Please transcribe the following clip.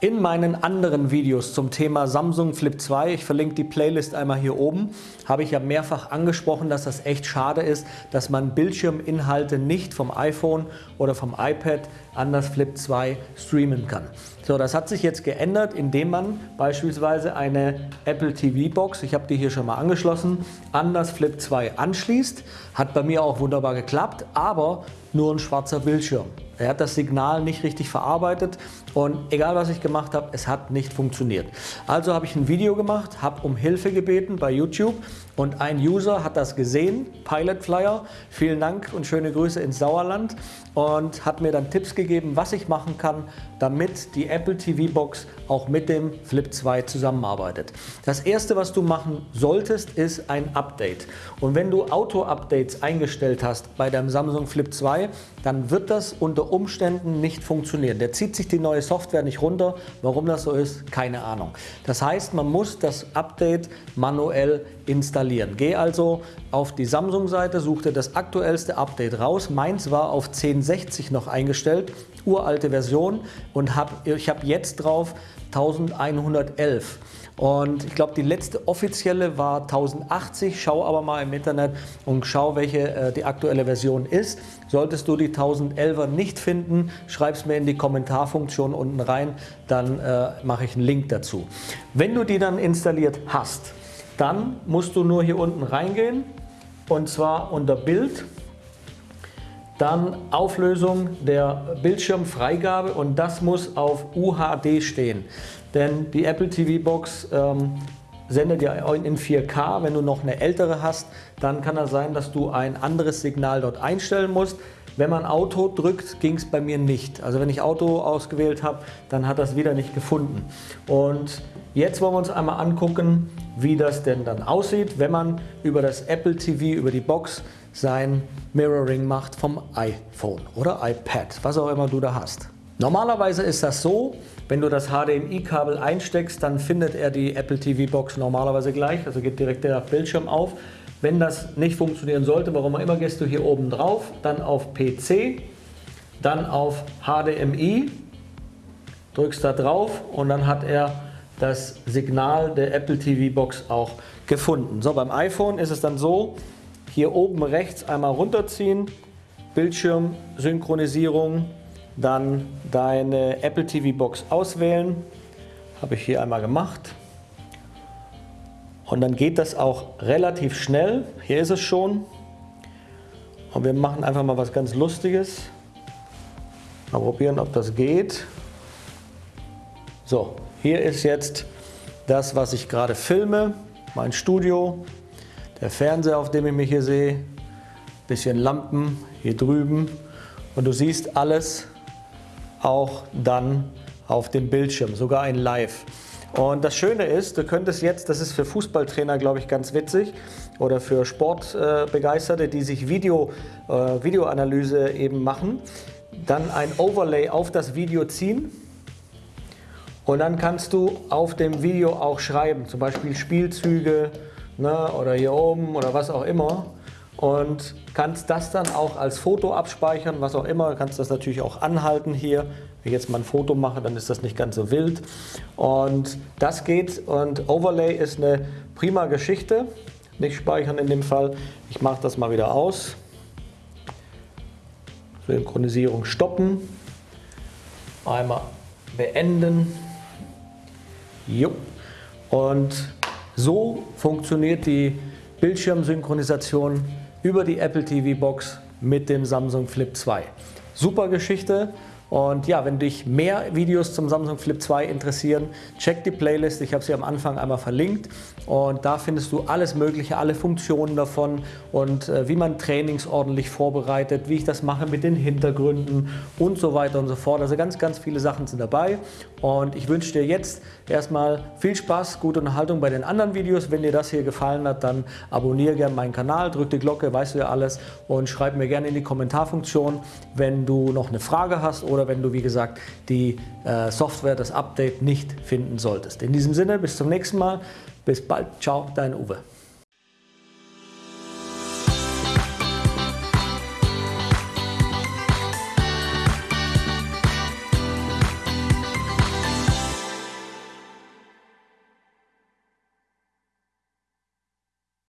In meinen anderen Videos zum Thema Samsung Flip 2, ich verlinke die Playlist einmal hier oben, habe ich ja mehrfach angesprochen, dass das echt schade ist, dass man Bildschirminhalte nicht vom iPhone oder vom iPad an das Flip 2 streamen kann. So, das hat sich jetzt geändert, indem man beispielsweise eine Apple TV Box, ich habe die hier schon mal angeschlossen, an das Flip 2 anschließt. Hat bei mir auch wunderbar geklappt, aber nur ein schwarzer Bildschirm. Er hat das Signal nicht richtig verarbeitet und egal was ich gemacht habe, es hat nicht funktioniert. Also habe ich ein Video gemacht, habe um Hilfe gebeten bei YouTube und ein User hat das gesehen, Pilot Flyer, vielen Dank und schöne Grüße ins Sauerland und hat mir dann Tipps gegeben, was ich machen kann, damit die Apple TV Box auch mit dem Flip 2 zusammenarbeitet. Das erste, was du machen solltest, ist ein Update. Und wenn du Auto-Updates eingestellt hast bei deinem Samsung Flip 2, dann wird das unter Umständen nicht funktionieren. Der zieht sich die neue Software nicht runter. Warum das so ist, keine Ahnung. Das heißt, man muss das Update manuell installieren. Geh also auf die Samsung-Seite, such dir das aktuellste Update raus. Meins war auf 1060 noch eingestellt, uralte Version und hab, ich habe jetzt drauf 1111. Und ich glaube, die letzte offizielle war 1080. Schau aber mal im Internet und schau, welche äh, die aktuelle Version ist. Solltest du die 1011er nicht finden, schreib es mir in die Kommentarfunktion unten rein, dann äh, mache ich einen Link dazu. Wenn du die dann installiert hast, dann musst du nur hier unten reingehen und zwar unter Bild dann Auflösung der Bildschirmfreigabe und das muss auf UHD stehen. Denn die Apple TV Box ähm, sendet ja in 4K. Wenn du noch eine ältere hast, dann kann es sein, dass du ein anderes Signal dort einstellen musst. Wenn man Auto drückt, ging es bei mir nicht. Also wenn ich Auto ausgewählt habe, dann hat das wieder nicht gefunden. Und jetzt wollen wir uns einmal angucken, wie das denn dann aussieht, wenn man über das Apple TV, über die Box sein Mirroring macht vom iPhone oder iPad, was auch immer du da hast. Normalerweise ist das so, wenn du das HDMI-Kabel einsteckst, dann findet er die Apple TV Box normalerweise gleich, also geht direkt der Bildschirm auf. Wenn das nicht funktionieren sollte, warum auch immer, gehst du hier oben drauf, dann auf PC, dann auf HDMI, drückst da drauf und dann hat er das Signal der Apple TV Box auch gefunden. So, beim iPhone ist es dann so, hier oben rechts einmal runterziehen, Bildschirmsynchronisierung, dann deine Apple TV Box auswählen, habe ich hier einmal gemacht. Und dann geht das auch relativ schnell. Hier ist es schon. Und wir machen einfach mal was ganz Lustiges. Mal probieren, ob das geht. So, hier ist jetzt das, was ich gerade filme. Mein Studio, der Fernseher, auf dem ich mich hier sehe. Bisschen Lampen hier drüben. Und du siehst alles auch dann auf dem Bildschirm, sogar ein Live. Und das Schöne ist, du könntest jetzt, das ist für Fußballtrainer glaube ich ganz witzig oder für Sportbegeisterte, die sich Video, äh, Videoanalyse eben machen, dann ein Overlay auf das Video ziehen und dann kannst du auf dem Video auch schreiben, zum Beispiel Spielzüge ne, oder hier oben oder was auch immer und kannst das dann auch als Foto abspeichern, was auch immer. Du kannst das natürlich auch anhalten hier. Wenn ich jetzt mal ein Foto mache, dann ist das nicht ganz so wild. Und das geht und Overlay ist eine prima Geschichte. Nicht speichern in dem Fall. Ich mache das mal wieder aus. Synchronisierung stoppen. Einmal beenden. Jo. Und so funktioniert die Bildschirmsynchronisation über die Apple TV Box mit dem Samsung Flip 2. Super Geschichte. Und ja, wenn dich mehr Videos zum Samsung Flip 2 interessieren, check die Playlist. Ich habe sie am Anfang einmal verlinkt. Und da findest du alles Mögliche, alle Funktionen davon und äh, wie man Trainings ordentlich vorbereitet, wie ich das mache mit den Hintergründen und so weiter und so fort. Also ganz, ganz viele Sachen sind dabei. Und ich wünsche dir jetzt erstmal viel Spaß, gute Unterhaltung bei den anderen Videos. Wenn dir das hier gefallen hat, dann abonniere gerne meinen Kanal, drück die Glocke, weißt du ja alles und schreib mir gerne in die Kommentarfunktion, wenn du noch eine Frage hast oder oder wenn du, wie gesagt, die äh, Software, das Update nicht finden solltest. In diesem Sinne, bis zum nächsten Mal. Bis bald. Ciao, dein Uwe.